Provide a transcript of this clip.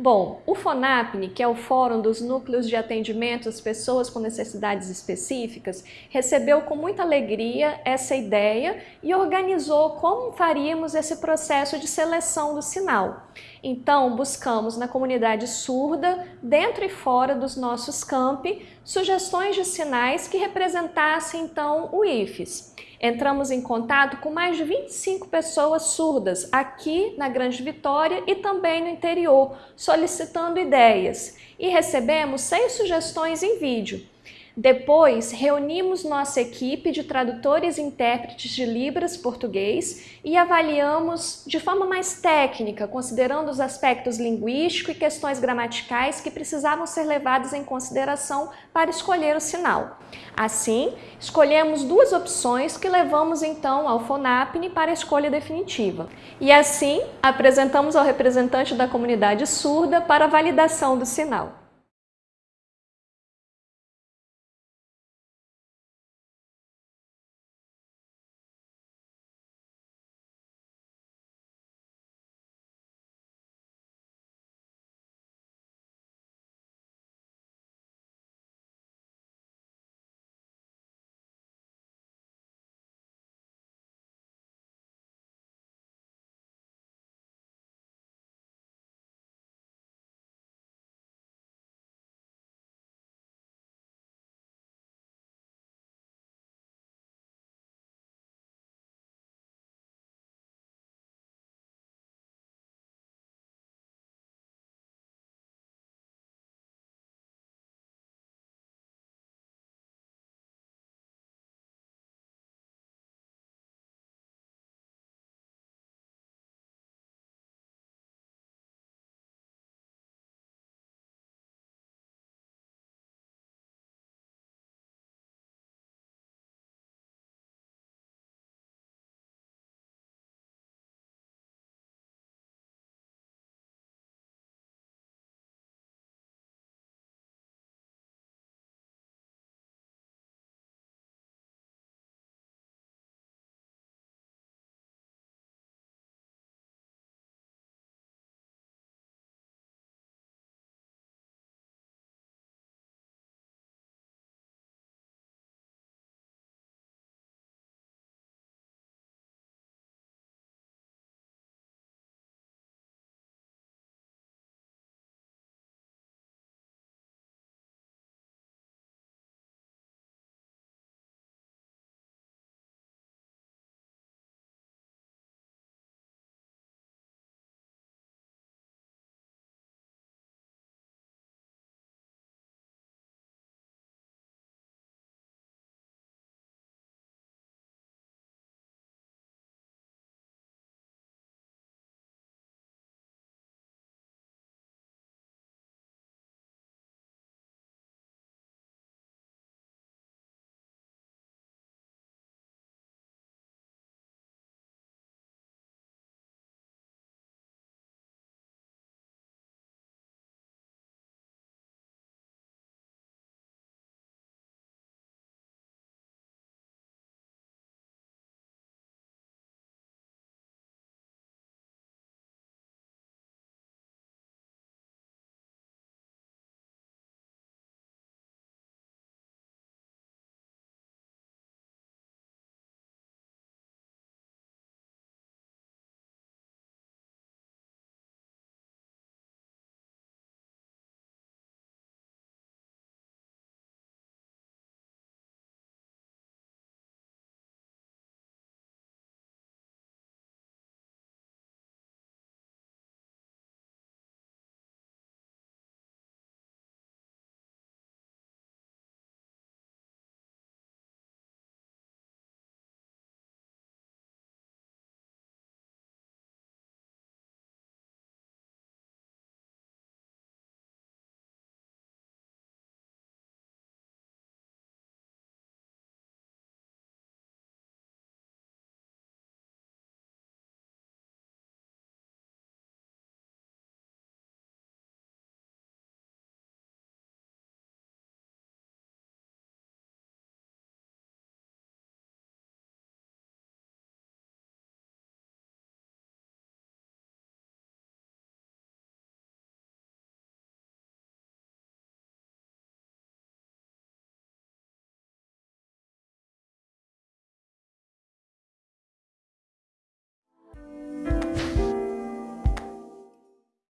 Bom, o FONAPNE, que é o Fórum dos Núcleos de Atendimento às Pessoas com Necessidades Específicas, recebeu com muita alegria essa ideia e organizou como faríamos esse processo de seleção do sinal. Então, buscamos na comunidade surda, dentro e fora dos nossos campi, sugestões de sinais que representassem então o IFES. Entramos em contato com mais de 25 pessoas surdas aqui na Grande Vitória e também no interior, solicitando ideias e recebemos seis sugestões em vídeo. Depois, reunimos nossa equipe de tradutores e intérpretes de Libras português e avaliamos de forma mais técnica, considerando os aspectos linguísticos e questões gramaticais que precisavam ser levados em consideração para escolher o sinal. Assim, escolhemos duas opções que levamos então ao FONAPNE para a escolha definitiva. E assim, apresentamos ao representante da comunidade surda para a validação do sinal.